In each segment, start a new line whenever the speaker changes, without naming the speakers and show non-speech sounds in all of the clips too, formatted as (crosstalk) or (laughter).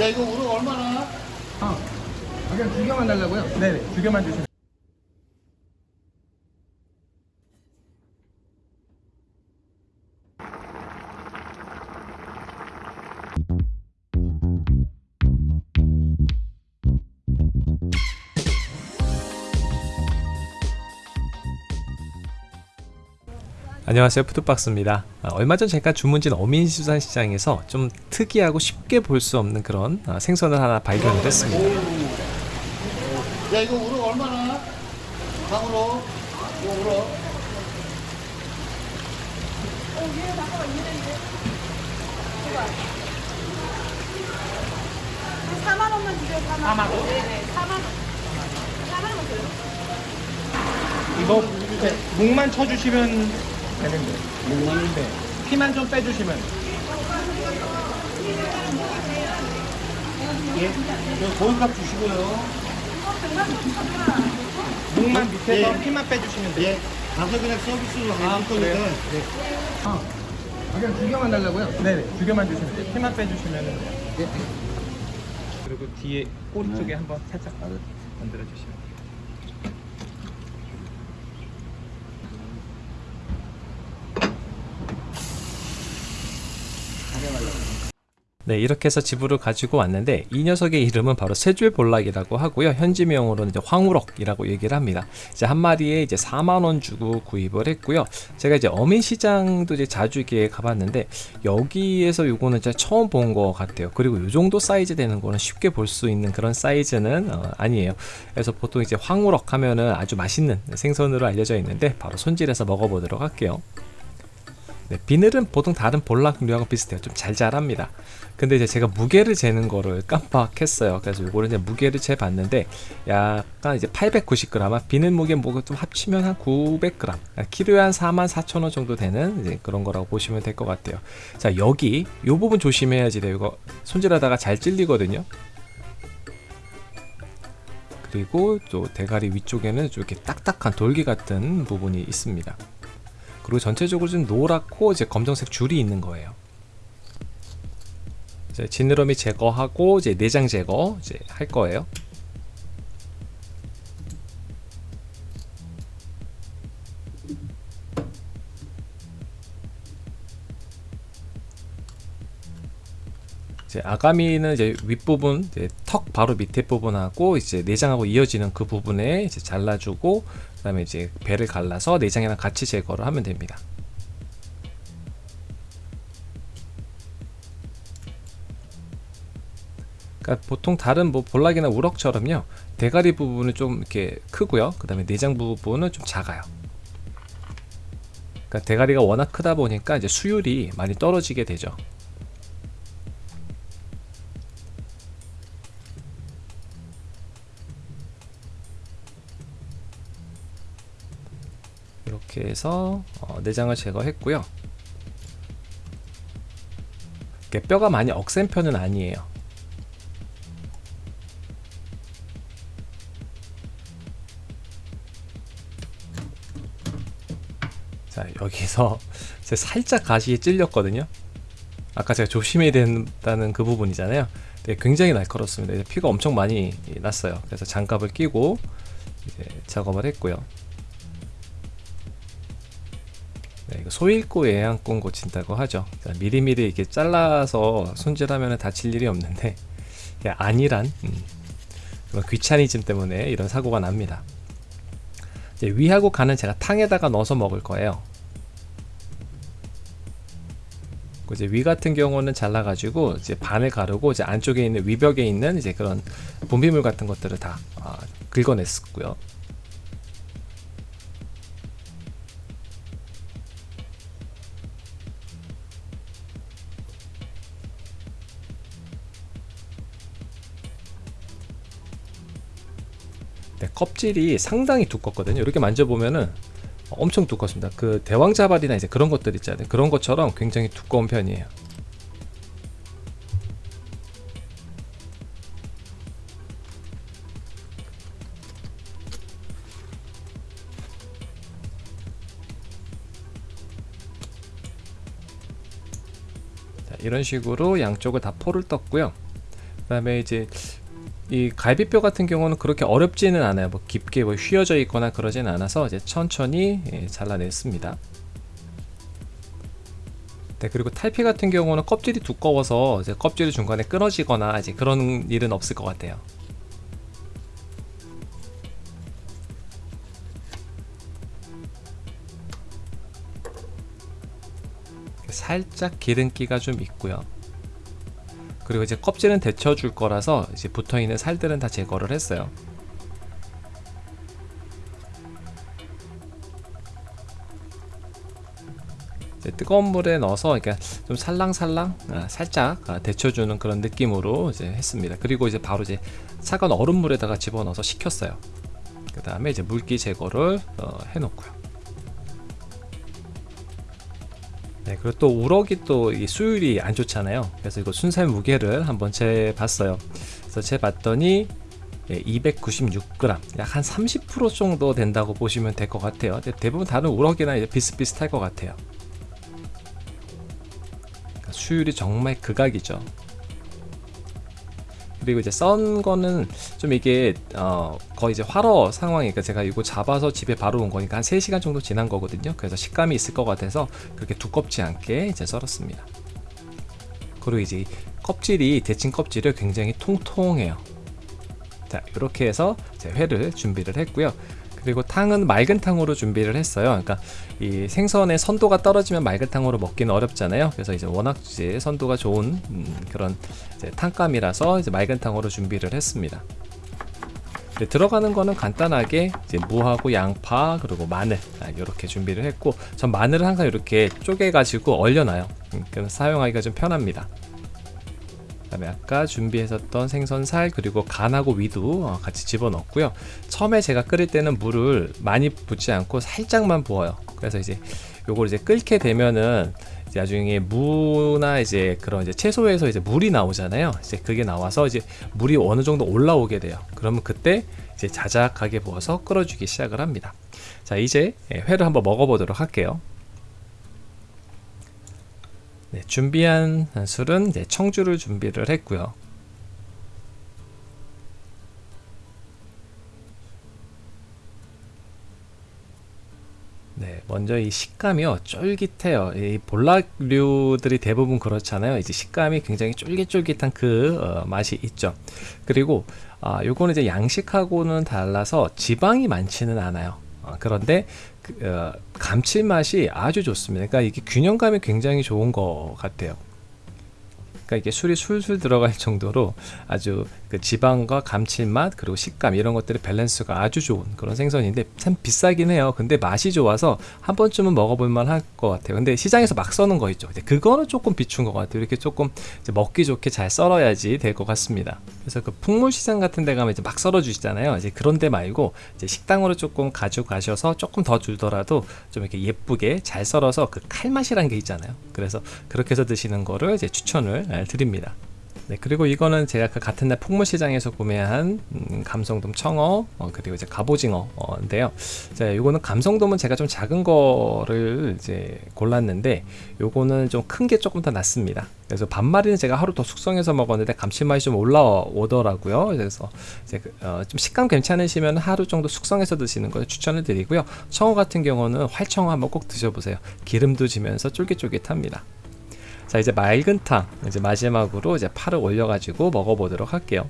야 이거 우럭 얼마나?
아, 그냥 두 개만 달라고요?
네네 두 개만 주시면
안녕하세요 푸드박스입니다 아, 얼마 전 잠깐 주문진 어민수산시장에서 좀 특이하고 쉽게 볼 수 없는 그런 아, 생선을 하나 발견을 했습니다
야 이거 우럭 얼마나? 강우럭 이거 우럭
한 4만 원만 주세요. 4만, 4만 원? 네네. 4만 원. 4만 원 줘요.
이거 목만 쳐주시면 되는데 목만 네. 피만 좀 빼주시면
예? 고기값 주시고요
목만 밑에서
예.
피만 빼주시면 돼요
예 가서 그냥 서비스로
아,
해줄 거니까
그래요?
예.
아, 그냥 두 개만 달라고요?
네네 두 개만 주시면 돼요 피만 빼주시면 돼요
네.
그리고 뒤에 꼬리 쪽에 한번 살짝 만들어 주시면 돼요
네 이렇게 해서 집으로 가지고 왔는데 이 녀석의 이름은 바로 세줄볼락이라고 하고요. 현지명으로는 이제 황우럭이라고 얘기를 합니다. 이제 한 마리에 이제 4만원 주고 구입을 했고요. 제가 이제 어민시장도 이제 자주 이렇게 가봤는데 여기에서 요거는 제가 처음 본 것 같아요. 그리고 요 정도 사이즈 되는 거는 쉽게 볼 수 있는 그런 사이즈는 어, 아니에요. 그래서 보통 이제 황우럭 하면은 아주 맛있는 생선으로 알려져 있는데 바로 손질해서 먹어보도록 할게요 네, 비늘은 보통 다른 볼락류하고 비슷해요. 좀 잘 자랍니다. 근데 이제 제가 무게를 재는 거를 깜빡했어요. 그래서 요거를 이제 무게를 재봤는데 약간 이제 890g, 비늘 무게 뭐가 좀 합치면 한 900g, 키로에 한 44,000원 정도 되는 이제 그런 거라고 보시면 될 것 같아요. 자 여기 요 부분 조심해야지 돼요. 이거 손질하다가 잘 찔리거든요. 그리고 또 대가리 위쪽에는 좀 이렇게 딱딱한 돌기 같은 부분이 있습니다. 그리고 전체적으로 좀 노랗고 이제 검정색 줄이 있는 거예요. 이제 지느러미 제거하고 이제 내장 제거 이제 할 거예요. 이제 아가미는 이제 윗부분 이제 턱 바로 밑에 부분하고 이제 내장하고 이어지는 그 부분에 이제 잘라주고 그 다음에 이제 배를 갈라서 내장이랑 같이 제거를 하면 됩니다. 그러니까 보통 다른 뭐 볼락이나 우럭처럼요. 대가리 부분은 좀 이렇게 크고요. 그 다음에 내장 부분은 좀 작아요. 그러니까 대가리가 워낙 크다 보니까 이제 수율이 많이 떨어지게 되죠 이렇게 해서 어, 내장을 제거했고요. 뼈가 많이 억센 편은 아니에요. 자 여기서 (laughs) 제 살짝 가시에 찔렸거든요. 아까 제가 조심해야 된다는 그 부분이잖아요. 네, 굉장히 날카롭습니다. 피가 엄청 많이 났어요. 그래서 장갑을 끼고 작업을 했고요 이거 소일고 예양권 고친다고 하죠 자, 미리미리 이렇게 잘라서 손질하면 다칠 일이 없는데 아니란 음, 그런 귀차니즘 때문에 이런 사고가 납니다 위하고 간은 제가 탕에다가 넣어서 먹을 거예요. 그 이제 위 같은 경우는 잘라가지고 이제 반을 가르고 이제 안쪽에 있는 위벽에 있는 이제 그런 분비물 같은 것들을 다 아, 긁어냈었고요. 네, 껍질이 상당히 두껍거든요. 이렇게 만져보면은 엄청 두껍습니다. 그 대왕자발이나 이제 그런 것들 있잖아요. 그런 것처럼 굉장히 두꺼운 편이에요. 자, 이런 식으로 양쪽을 다 포를 떴고요. 그 다음에 이제 이 갈비뼈 같은 경우는 그렇게 어렵지는 않아요. 뭐 깊게 뭐 휘어져 있거나 그러진 않아서 이제 천천히 예, 잘라냈습니다. 네, 그리고 탈피 같은 경우는 껍질이 두꺼워서 이제 껍질이 중간에 끊어지거나 이제 그런 일은 없을 것 같아요. 살짝 기름기가 좀 있고요. 그리고 이제 껍질은 데쳐줄 거라서 이제 붙어 있는 살들은 다 제거를 했어요. 뜨거운 물에 넣어서 그러니까 좀 살랑살랑 아, 살짝 아, 데쳐주는 그런 느낌으로 이제 했습니다. 그리고 이제 바로 이제 차가운 얼음물에다가 집어넣어서 식혔어요. 그 다음에 이제 물기 제거를 어, 해놓고요. 네, 그리고 또 우럭이 또이 수율이 안 좋잖아요. 그래서 이거 순살 무게를 한번 재봤어요. 그래서 재봤더니 예, 296g, 약 한 30% 정도 된다고 보시면 될 것 같아요. 대부분 다른 우럭이나 비슷비슷할 것 같아요. 그러니까 수율이 정말 극악이죠. 그리고 이제 썬 거는 좀 이게 어 거의 이제 활어 상황이니까 제가 이거 잡아서 집에 바로 온 거니까 한 3시간 정도 지난 거거든요. 그래서 식감이 있을 것 같아서 그렇게 두껍지 않게 이제 썰었습니다. 그리고 이제 껍질이 데친 껍질을 굉장히 통통해요. 자 이렇게 해서 제 회를 준비를 했고요. 그리고 탕은 맑은 탕으로 준비를 했어요. 그러니까 이 생선의 선도가 떨어지면 맑은 탕으로 먹기는 어렵잖아요. 그래서 이제 워낙 이제 선도가 좋은 음, 그런 탕감이라서 이제 맑은 탕으로 준비를 했습니다. 네, 들어가는 거는 간단하게 이제 무하고 양파 그리고 마늘 아, 이렇게 준비를 했고 전 마늘을 항상 이렇게 쪼개 가지고 얼려놔요. 음, 그럼 사용하기가 좀 편합니다. 그다음에 아까 준비했었던 생선살 그리고 간하고 위도 어, 같이 집어넣고요. 처음에 제가 끓일 때는 물을 많이 붓지 않고 살짝만 부어요. 그래서 이제 요걸 이제 끓게 되면은 이제 나중에 무나 이제 그런 이제 채소에서 이제 물이 나오잖아요. 이제 그게 나와서 이제 물이 어느 정도 올라오게 돼요. 그러면 그때 이제 자작하게 부어서 끓여주기 시작을 합니다. 자 이제 예, 회를 한번 먹어보도록 할게요. 네, 준비한 술은 이제 청주를 준비를 했고요. 네, 먼저 이 식감이요 쫄깃해요. 이 볼락류들이 대부분 그렇잖아요. 이제 식감이 굉장히 쫄깃쫄깃한 그 어, 맛이 있죠. 그리고 아, 요거는 이제 양식하고는 달라서 지방이 많지는 않아요. 어, 그런데 그, 어, 감칠맛이 아주 좋습니다. 그러니까 이게 균형감이 굉장히 좋은 것 같아요. 그러니까 이게 술이 술술 들어갈 정도로 아주 그 지방과 감칠맛 그리고 식감 이런 것들의 밸런스가 아주 좋은 그런 생선인데 참 비싸긴 해요. 근데 맛이 좋아서 한 번쯤은 먹어볼 만 할 것 같아요. 근데 시장에서 막 써는 거 있죠. 그거는 조금 비춘 것 같아요. 이렇게 조금 먹기 좋게 잘 썰어야지 될 것 같습니다. 그래서 그 풍물 시장 같은 데 가면 이제 막 썰어 주시잖아요. 이제 그런 데 말고 이제 식당으로 조금 가져가셔서 조금 더 주더라도 좀 이렇게 예쁘게 잘 썰어서 그 칼맛이라는 게 있잖아요. 그래서 그렇게 해서 드시는 거를 이제 추천을 드립니다. 네, 그리고 이거는 제가 그 같은 날 풍물시장에서 구매한 음, 감성돔 청어 어, 그리고 이제 갑오징어인데요. 자, 요거는 감성돔은 제가 좀 작은 거를 이제 골랐는데 요거는 좀 큰 게 조금 더 낫습니다. 그래서 반마리는 제가 하루 더 숙성해서 먹었는데 감칠맛이 좀 올라오더라고요. 그래서 이제 그, 어, 좀 식감 괜찮으시면 하루 정도 숙성해서 드시는 걸 추천을 드리고요. 청어 같은 경우는 활청어 한번 꼭 드셔보세요. 기름도 지면서 쫄깃쫄깃합니다. 자 이제 맑은 탕 이제 마지막으로 이제 파를 올려가지고 먹어보도록 할게요.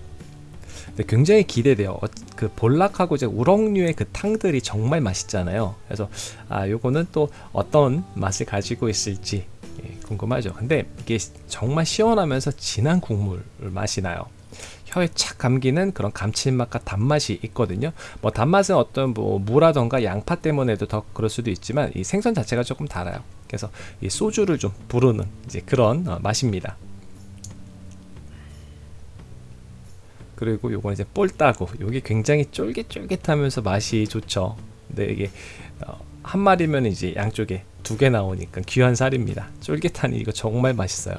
근데 굉장히 기대돼요. 어, 그 볼락하고 이제 우럭류의 그 탕들이 정말 맛있잖아요. 그래서 아 요거는 또 어떤 맛을 가지고 있을지 예, 궁금하죠. 근데 이게 정말 시원하면서 진한 국물 맛이 나요. 혀에 착 감기는 그런 감칠맛과 단맛이 있거든요. 뭐 단맛은 어떤 뭐 무라던가 양파 때문에도 더 그럴 수도 있지만 이 생선 자체가 조금 달아요. 그래서 이 소주를 좀 부르는 이제 그런 어, 맛입니다. 그리고 요건 이제 볼따구 요게 굉장히 쫄깃쫄깃하면서 맛이 좋죠. 근데 이게 어, 한 마리면 이제 양쪽에 두 개 나오니까 귀한 살입니다. 쫄깃하니 이거 정말 맛있어요.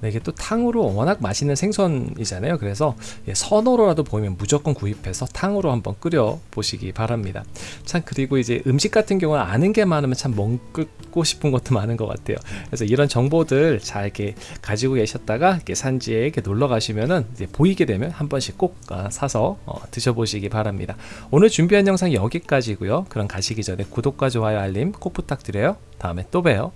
네, 이게 또 탕으로 워낙 맛있는 생선이잖아요. 그래서 예, 선호로라도 보이면 무조건 구입해서 탕으로 한번 끓여 보시기 바랍니다. 참 그리고 이제 음식 같은 경우는 아는 게 많으면 참 먹고 싶은 것도 많은 것 같아요. 그래서 이런 정보들 잘 이렇게 가지고 계셨다가 이렇게 산지에 이렇게 놀러 가시면은 이제 보이게 되면 한 번씩 꼭 아, 사서 어, 드셔보시기 바랍니다. 오늘 준비한 영상 여기까지고요. 그럼 가시기 전에 구독과 좋아요 알림 꼭 부탁드려요. 다음에 또 봬요.